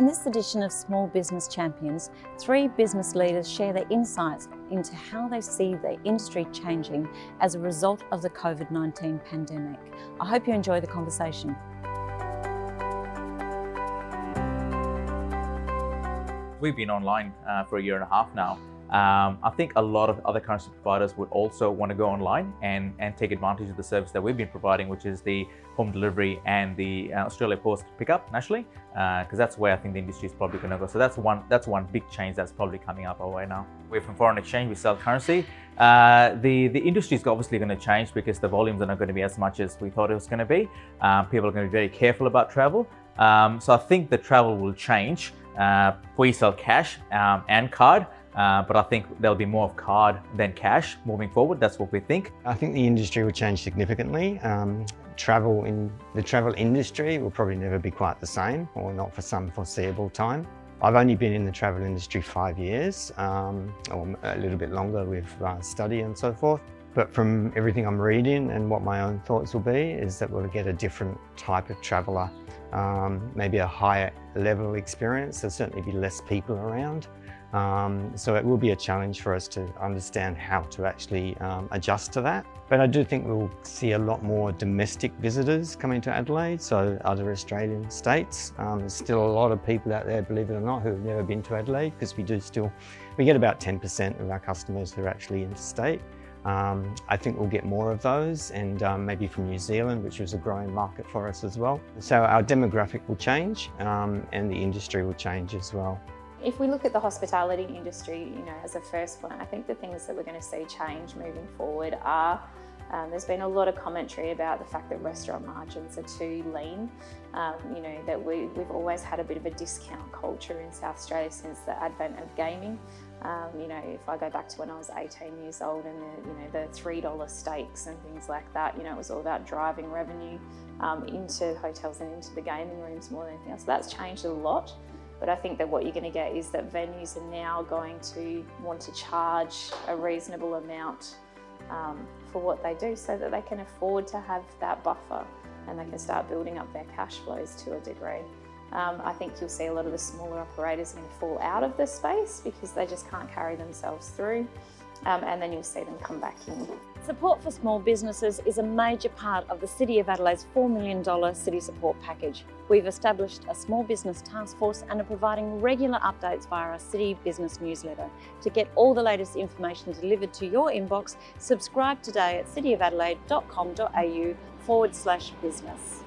In this edition of Small Business Champions, three business leaders share their insights into how they see the industry changing as a result of the COVID-19 pandemic. I hope you enjoy the conversation. We've been online uh, for a year and a half now um, I think a lot of other currency providers would also want to go online and, and take advantage of the service that we've been providing, which is the home delivery and the uh, Australia Post pickup nationally, because uh, that's where I think the industry is probably going to go. So that's one that's one big change that's probably coming up our way now. We're from foreign exchange, we sell currency. Uh, the, the industry is obviously going to change because the volumes are not going to be as much as we thought it was going to be. Um, people are going to be very careful about travel. Um, so I think the travel will change. Uh, we sell cash um, and card. Uh, but I think there'll be more of card than cash moving forward. That's what we think. I think the industry will change significantly. Um, travel in the travel industry will probably never be quite the same or not for some foreseeable time. I've only been in the travel industry five years um, or a little bit longer with uh, study and so forth. But from everything I'm reading and what my own thoughts will be is that we'll get a different type of traveller, um, maybe a higher level experience. There'll certainly be less people around. Um, so it will be a challenge for us to understand how to actually um, adjust to that. But I do think we'll see a lot more domestic visitors coming to Adelaide, so other Australian states. Um, there's still a lot of people out there, believe it or not, who have never been to Adelaide because we do still, we get about 10% of our customers who are actually interstate. Um, I think we'll get more of those and um, maybe from New Zealand, which is a growing market for us as well. So our demographic will change um, and the industry will change as well. If we look at the hospitality industry, you know, as a first one, I think the things that we're going to see change moving forward are um, there's been a lot of commentary about the fact that restaurant margins are too lean. Um, you know, that we, we've always had a bit of a discount culture in South Australia since the advent of gaming. Um, you know, if I go back to when I was 18 years old and the, you know, the $3 steaks and things like that, you know, it was all about driving revenue um, into hotels and into the gaming rooms more than anything else. So that's changed a lot. But I think that what you're going to get is that venues are now going to want to charge a reasonable amount um, for what they do so that they can afford to have that buffer and they can start building up their cash flows to a degree. Um, I think you'll see a lot of the smaller operators going to fall out of the space because they just can't carry themselves through um, and then you'll see them come back in. Support for small businesses is a major part of the City of Adelaide's $4 million city support package. We've established a small business task force and are providing regular updates via our City Business newsletter. To get all the latest information delivered to your inbox, subscribe today at cityofadelaide.com.au forward slash business.